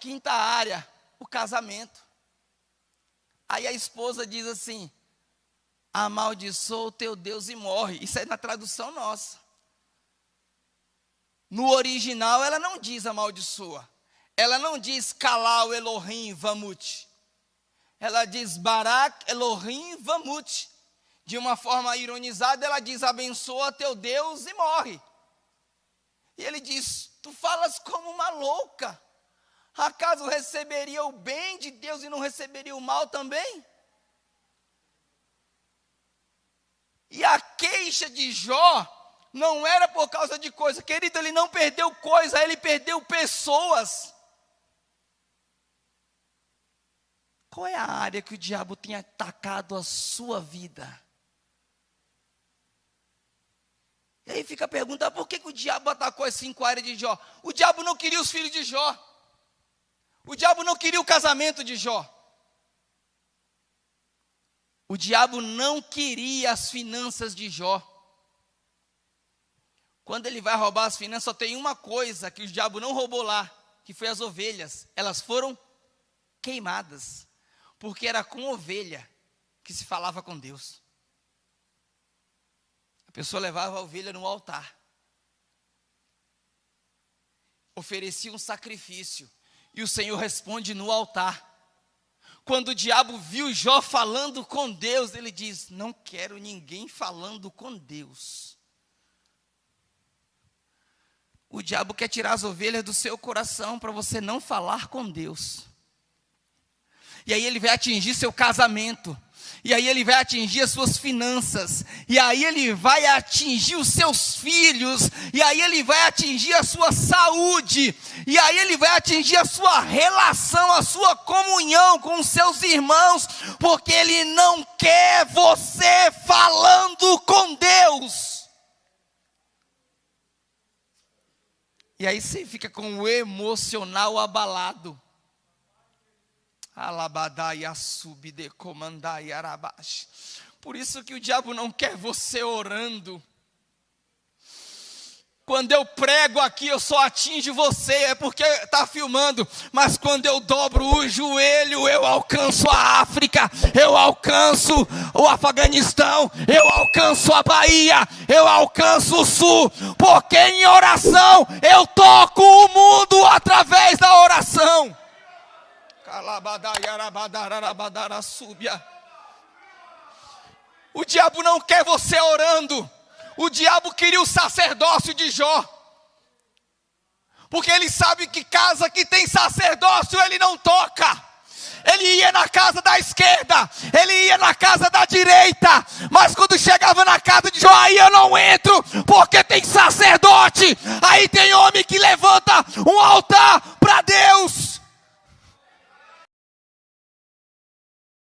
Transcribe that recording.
quinta área, o casamento. Aí a esposa diz assim: amaldiçoa o teu Deus e morre. Isso é na tradução nossa. No original, ela não diz amaldiçoa. Ela não diz Kalal Elohim Vamut. Ela diz Barak Elohim Vamut. De uma forma ironizada, ela diz: abençoa teu Deus e morre. E ele diz: Tu falas como uma louca. Acaso receberia o bem de Deus e não receberia o mal também? E a queixa de Jó não era por causa de coisa, querido, ele não perdeu coisa, ele perdeu pessoas. Qual é a área que o diabo tem atacado a sua vida? E aí fica a pergunta: por que, que o diabo atacou as cinco áreas de Jó? O diabo não queria os filhos de Jó. O diabo não queria o casamento de Jó. O diabo não queria as finanças de Jó. Quando ele vai roubar as finanças, só tem uma coisa que o diabo não roubou lá, que foi as ovelhas. Elas foram queimadas, porque era com ovelha que se falava com Deus. A pessoa levava a ovelha no altar, oferecia um sacrifício, e o Senhor responde no altar. Quando o diabo viu Jó falando com Deus, ele diz: Não quero ninguém falando com Deus. O diabo quer tirar as ovelhas do seu coração para você não falar com Deus. E aí ele vai atingir seu casamento e aí ele vai atingir as suas finanças, e aí ele vai atingir os seus filhos, e aí ele vai atingir a sua saúde, e aí ele vai atingir a sua relação, a sua comunhão com os seus irmãos, porque ele não quer você falando com Deus. E aí você fica com o emocional abalado. Alabadai subide comandai arabash. Por isso que o diabo não quer você orando. Quando eu prego aqui, eu só atingo você, é porque está filmando. Mas quando eu dobro o joelho, eu alcanço a África, eu alcanço o Afeganistão, eu alcanço a Bahia, eu alcanço o Sul, porque em oração eu toco o mundo através da oração. O diabo não quer você orando. O diabo queria o sacerdócio de Jó. Porque ele sabe que casa que tem sacerdócio ele não toca. Ele ia na casa da esquerda, ele ia na casa da direita, mas quando chegava na casa de Jó, aí eu não entro, porque tem sacerdote. Aí tem homem que levanta um altar para Deus.